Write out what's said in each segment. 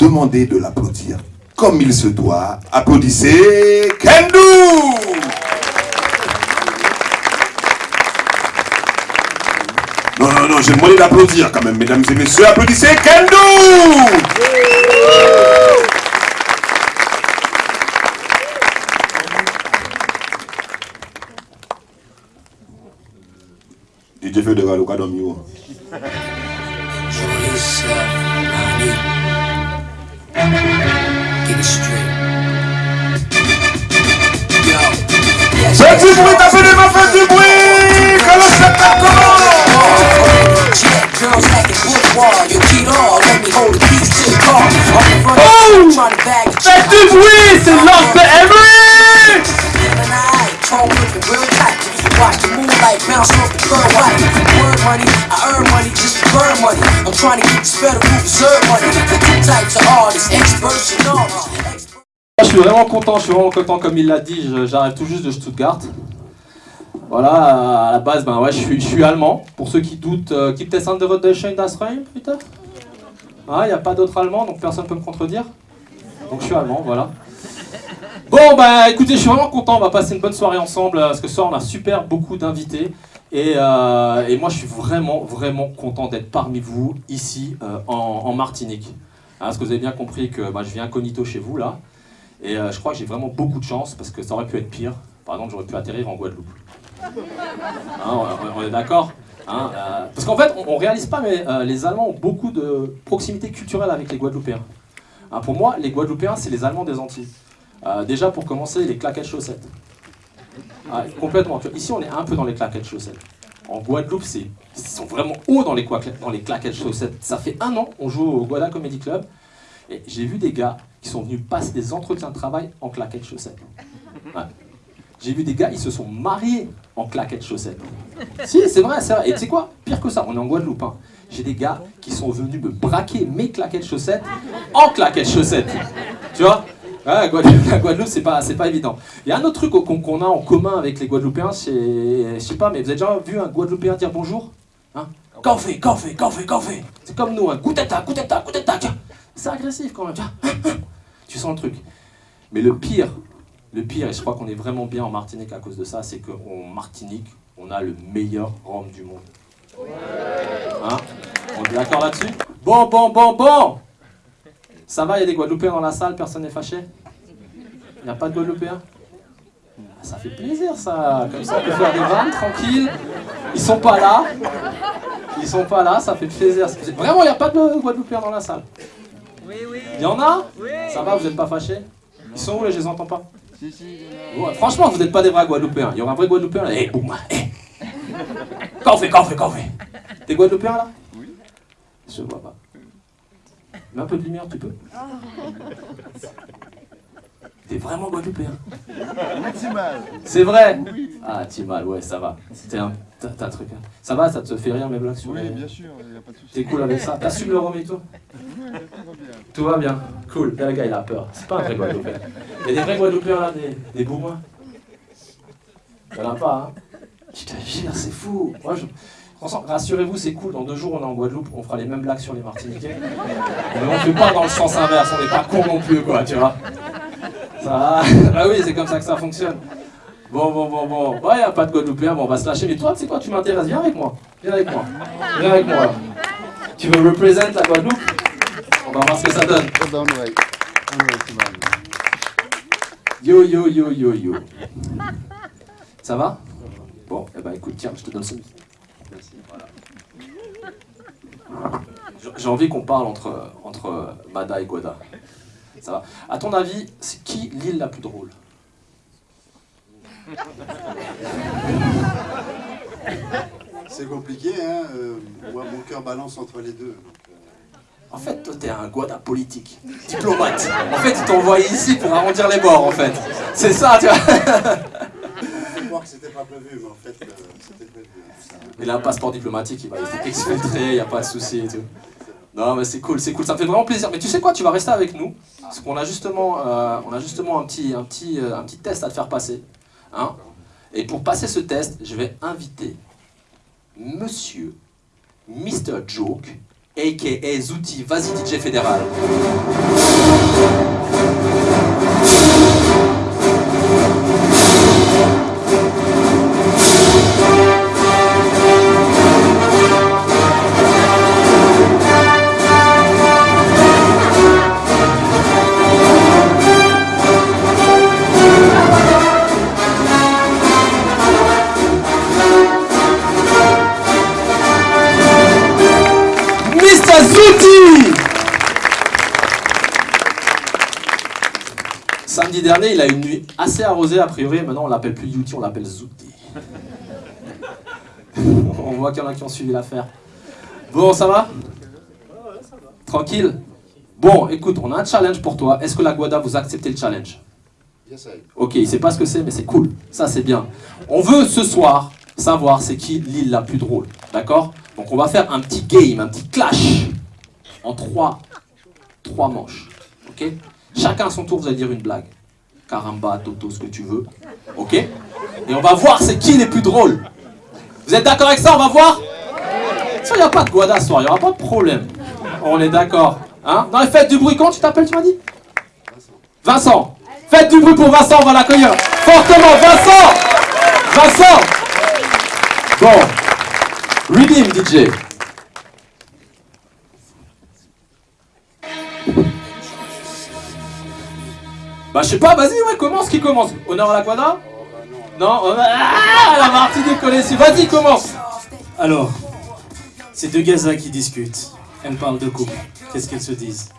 demander de l'applaudir comme il se doit. Applaudissez Kendo Non, non, non, j'ai demandé d'applaudir quand même, mesdames et messieurs. Applaudissez Kendo DJ Federal, au cas d'homme, Faites du bruit, tapez les mains, faites du bruit. Que le spectacle commence Oh! Faites du bruit, c'est l'ordre de Emery. Watch the moonlight bounce off the club white. Word money, I Je suis vraiment content, je suis vraiment content comme il l'a dit, j'arrive tout juste de Stuttgart. Voilà, à la base, ben ouais, je suis, allemand. Pour ceux qui doutent, euh, gibt es andere Deutsche in das Reich, putain il n'y a pas d'autres allemands, donc personne ne peut me contredire. Donc je suis allemand, voilà. Bon, bah écoutez, je suis vraiment content, on va passer une bonne soirée ensemble, euh, parce que ce soir on a super beaucoup d'invités. Et, euh, et moi je suis vraiment, vraiment content d'être parmi vous, ici, euh, en, Martinique. Hein, parce que vous avez bien compris que bah, je viens incognito chez vous, là. Et euh, je crois que j'ai vraiment beaucoup de chance, parce que ça aurait pu être pire. Par exemple, j'aurais pu atterrir en Guadeloupe. Hein, on, est d'accord Hein, Parce qu'en fait, on, on réalise pas, mais les Allemands ont beaucoup de proximité culturelle avec les Guadeloupéens. Pour moi, les Guadeloupéens, c'est les Allemands des Antilles. Déjà, pour commencer, les claquettes chaussettes. Ah, complètement. Ici, on est un peu dans les claquettes chaussettes. En Guadeloupe, c'est, ils sont vraiment hauts dans les, dans les claquettes chaussettes. Ça fait un an, on joue au Guada Comedy Club, et j'ai vu des gars qui sont venus passer des entretiens de travail en claquettes chaussettes. J'ai vu des gars, ils se sont mariés en claquettes chaussettes. Si, c'est vrai, c'est vrai. Et tu sais quoi? Pire que ça, on est en Guadeloupe. hein. J'ai des gars qui sont venus me braquer mes claquettes chaussettes en claquettes chaussettes. Tu vois? Ouais, Guadeloupe, la Guadeloupe, c'est pas, c'est pas évident. Il y a un autre truc qu'on a en commun avec les Guadeloupéens, c'est, je sais pas, mais vous avez déjà vu un Guadeloupéen dire bonjour? Hein? Café, café, café, café. C'est comme nous, un goutetta, goutetta, goutetta, tiens. C'est agressif quand même, tiens. Tu sens le truc. Mais le pire, le pire, et je crois qu'on est vraiment bien en Martinique à cause de ça, c'est qu'en Martinique, on a le meilleur rhum du monde. Hein? On est d'accord là-dessus? Bon, bon, bon, bon Ça va, il y a des Guadeloupéens dans la salle, personne n'est fâché? Il n'y a pas de Guadeloupéens? Ah, Ça fait plaisir ça, comme ça on peut faire des vannes tranquille. Ils sont pas là. Ils sont pas là, ça fait plaisir. Vraiment, il n'y a pas de Guadeloupéens dans la salle Il y en a? Ça va, vous n'êtes pas fâchés? Ils sont où là, je les entends pas Ouais, franchement, vous n'êtes pas des vrais Guadeloupéens. Il y aura un vrai Guadeloupéen là. Eh, boum, eh. Qu'en fait, qu'en fait, qu'en fait? T'es Guadeloupéen là? Oui. Je vois pas. Mets un peu de lumière, tu peux T'es vraiment Guadeloupéen C'est vrai Ah, Timal, ouais, ça va. T'es un, t'as, un truc. hein. Ça va, ça te fait rire mes blagues sur Oui, les... bien sûr, il n'y a pas de souci. T'es cool avec ça T'assumes le rhum et tout Tout va bien. Cool. Là, le gars, il a peur. C'est pas un vrai Guadeloupéen. Il y a des vrais Guadeloupéens là, des, des bourrins. Il y en a pas, hein Je te jure, c'est fou. Moi, je... Rassurez-vous, c'est cool. Dans deux jours, on est en Guadeloupe. On fera les mêmes blagues sur les Martiniquais. Mais on fait pas dans le sens inverse. On n'est pas con non plus, quoi, tu vois. Ça va Bah oui, c'est comme ça que ça fonctionne. Bon, bon, bon, bon. Ouais, y a pas de Guadeloupéen, bon, on va se lâcher. Mais toi, tu sais quoi, tu m'intéresses. Viens avec moi. Viens avec moi. Viens avec moi. Tu veux représenter la Guadeloupe? On va voir ce que ça donne. Yo, yo, yo, yo, yo. Ça va? Bon, eh ben écoute, tiens, je te donne ce voilà. J'ai- envie qu'on parle entre, entre Mada et Guada. Ça va À ton avis, c'est qui l'île la plus drôle? C'est compliqué, hein. euh, moi, mon cœur balance entre les deux. euh, En fait, toi, t'es un Guada politique, diplomate. En fait, ils t'ont envoyé ici pour arrondir les bords, en fait. C'est ça, tu vois croire que c'était pas prévu, mais en fait, euh, c'était prévu. Il a un passeport diplomatique, il va être exfiltré, il n'y a pas de souci et tout. Non, mais c'est cool, c'est cool, ça me fait vraiment plaisir. Mais tu sais quoi, tu vas rester avec nous, parce qu'on a justement, euh, on a justement un, petit, un, petit, euh, un petit test à te faire passer. Hein et pour passer ce test, je vais inviter Monsieur Mr. Joke a.k.a. Zouti. Vas-y, DJ Fédéral. Samedi dernier, il a eu une nuit assez arrosée a priori. Maintenant, on l'appelle plus Youti, on l'appelle Zouti. on voit qu'il y en a qui ont suivi l'affaire. Bon, ça va? Tranquille? Bon, écoute, on a un challenge pour toi. Est-ce que la Guada, vous acceptez le challenge? Ok, il sait pas ce que c'est, mais c'est cool. Ça, c'est bien. On veut ce soir savoir c'est qui l'île la plus drôle. D'accord? Donc, on va faire un petit game, un petit clash en trois, trois manches. Ok? Chacun à son tour, vous allez dire une blague. Caramba, Toto, ce que tu veux. Ok? Et on va voir c'est qui les plus drôles. Vous êtes d'accord avec ça? On va voir? Il n'y a pas de Guada ce soir, il n'y aura pas de problème. On est d'accord. Hein? Non, faites du bruit. Comment tu t'appelles, tu m'as dit? Vincent. Faites du bruit pour Vincent, on va l'accueillir. Fortement, Vincent Vincent Bon. Redeem, DJ. Bah, je sais pas, vas-y, ouais, commence, qui commence Honneur à la quadra Non honneur- Ah, la Martinique connaît ici. Vas-y, commence Alors, c'est deux gazas qui discutent. Elles parlent de couple. Qu'est-ce qu'elles se disent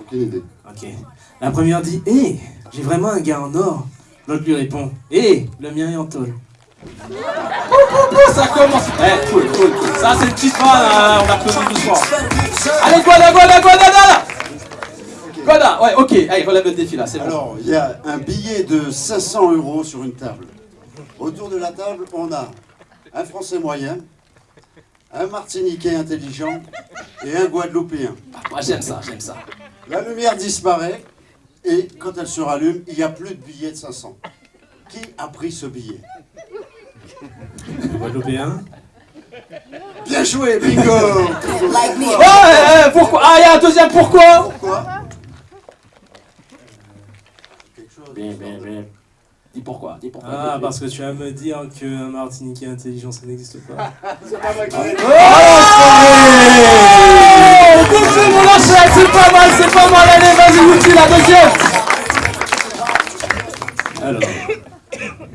Aucune idée. Ok. La première dit Hé, j'ai vraiment un gars en or. L'autre lui répond Hé, le mien est en tôle. Oh, ça commence Eh, cool, cool, cool. Ça, c'est le petit fan, hein, on a connu doucement. Allez, Guada, Guada, Guada, Guada Guada, ouais, ok. Allez, relève le défi, là, c'est bon. Alors, il y a un billet de 500 euros sur une table. Autour de la table, on a un Français moyen, un Martiniquais intelligent et un Guadeloupéen. Moi, j'aime ça, j'aime ça. La lumière disparaît et quand elle se rallume, il n'y a plus de billet de 500. Qui a pris ce billet? Guadeloupéen Bien joué, bingo Like me. Ouais, ouais, ouais, pourquoi? Ah, il y a un deuxième pourquoi Pourquoi Quelque chose. Bien, bien, bien. Dis pourquoi, dis pourquoi. Ah, parce que tu vas me dire qu'un Martiniquais intelligent, ça n'existe pas. Oh Bouge mon lâche, c'est pas mal, c'est pas mal. Allez, vas-y, Wouti, la deuxième Alors,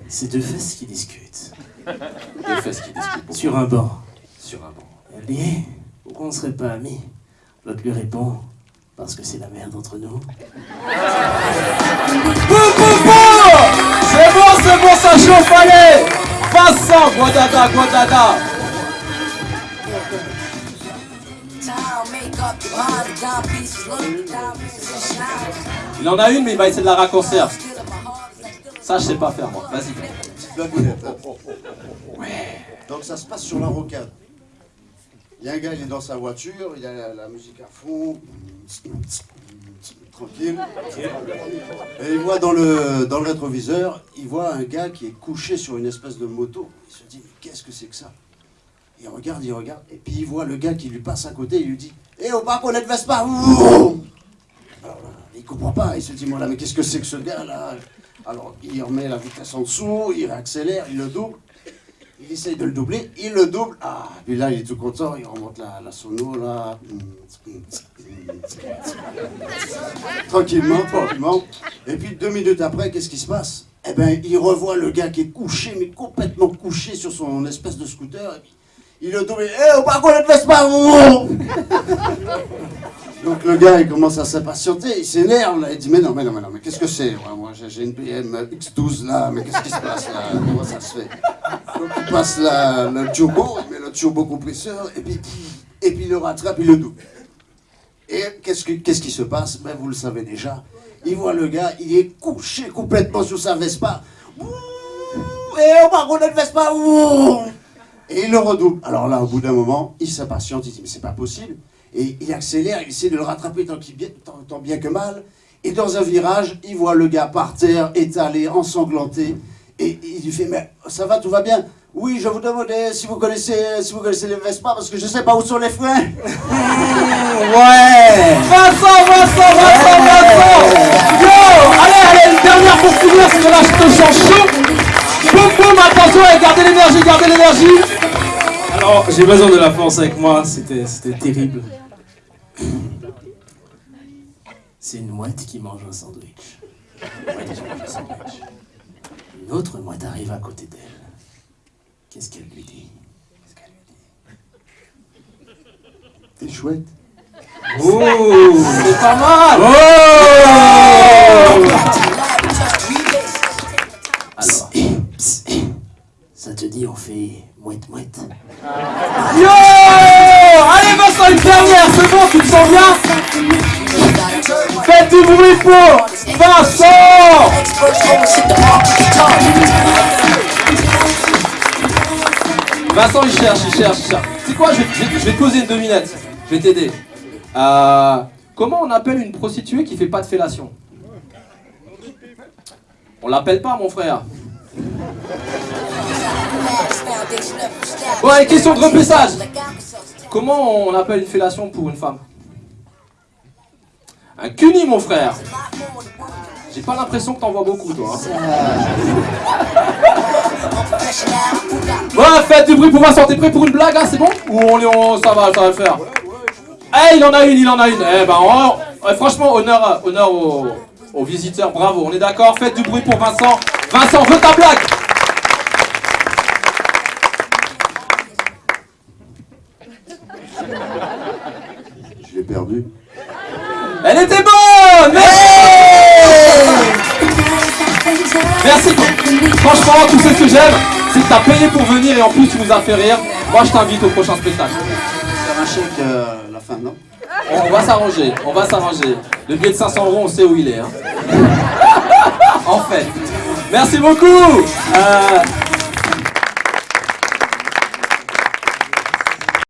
c'est deux fesses qui discutent. Des fesses qui discutent Sur un banc. sur un banc. Elle dit Pourquoi on ne serait pas amis? L'autre lui répond Parce que c'est la merde entre nous. Boum, boum, boum Vincent, Guadada, Guadada. Il en a une, mais il va essayer de la raccourcir. Ça, je sais pas faire, moi. Vas-y. Donc ça se passe sur la rocade. Il y a un gars, il est dans sa voiture, il a la, la musique à fond, tranquille. Et il voit dans le, dans le rétroviseur, il voit un gars qui est couché sur une espèce de moto. Il se dit, mais qu'est-ce que c'est que ça? Il regarde, il regarde, et puis il voit le gars qui lui passe à côté, il lui dit, Eh, au parc, on ne te laisse pas Alors là, il comprend pas, il se dit, mais qu'est-ce que c'est que ce gars-là? Alors il remet la vitesse en dessous, il réaccélère, il le double. Il essaye de le doubler, il le double. Ah, puis là, il est tout content, il remonte la, la sono, là. Tranquillement, tranquillement. Et puis deux minutes après, qu'est-ce qui se passe? Eh ben, il revoit le gars qui est couché, mais complètement couché sur son espèce de scooter. Et puis, il le double. Eh, au parcours, ne pas Donc le gars, il commence à s'impatienter, il s'énerve, il dit, mais non, mais non, mais non, mais qu'est-ce que c'est? Moi, j'ai une BM X12, là, mais qu'est-ce qui se passe, là? Comment ça se fait? Donc il passe le turbo, il met le turbo compresseur, et puis, et puis il le rattrape, il le double. Et qu'est-ce que- qu'est-ce qui se passe? Ben, Vous le savez déjà. Il voit le gars, il est couché complètement sur sa Vespa. Ouh, Et on va rouler de Vespa. Et il le redouble. Alors là, au bout d'un moment, il s'impatiente, il dit, mais c'est pas possible. Et il accélère, il essaie de le rattraper tant, tant bien que mal. Et dans un virage, il voit le gars par terre, étalé, ensanglanté. Et il lui fait, mais ça va, tout va bien? Oui, je vous demandais si vous connaissez, si vous connaissez les Vespa, parce que je sais pas où sont les freins. Ouais Vincent, Vincent, Vincent, Vincent Yo Allez, allez, une dernière pour finir, parce que là je te sens chaud Boum, boum, attention, et gardez l'énergie, gardez l'énergie Alors, j'ai besoin de la force avec moi, c'était c'était terrible. C'est une mouette qui mange un sandwich. Une mouette qui mange un sandwich. Une autre mouette arrive à côté d'elle. Qu'est-ce qu'elle lui dit? Qu'est-ce qu'elle lui dit? T'es chouette. Oh C'est pas mal. Oh Alors, psst, psst. ça te dit on fait mouette mouette. Yo! Allez Vincent, une dernière, c'est bon, tu te sens bien? Faites du bruit pour Vincent Vincent il cherche, il cherche, il cherche. C'est quoi, je vais, te poser une devinette. Je vais t'aider. Euh, comment on appelle une prostituée qui fait pas de fellation? On l'appelle pas mon frère. Allez, question de repêchage. Comment on appelle une fellation pour une femme? Un cuni mon frère. J'ai pas l'impression que t'en vois beaucoup toi. hein. Ouais, faites du bruit pour Vincent, t'es prêt pour une blague, hein, c'est bon Ou on, est- on- ça va, ça va le faire Eh, il en a une, il en a une Eh ben, on- ouais, franchement, honneur, honneur aux, aux visiteurs, bravo, on est d'accord Faites du bruit pour Vincent Vincent, veux ta blague Je l'ai perdu. Elle était bonne Merci Merci Franchement, tout ce que j'aime, c'est que t'as payé pour venir et en plus tu nous as fait rire. Moi, je t'invite au prochain spectacle. Faire un chèque euh, la fin, non On va s'arranger, on va s'arranger. Le billet de 500 euros, on sait où il est. hein. en fait. Merci beaucoup. Euh,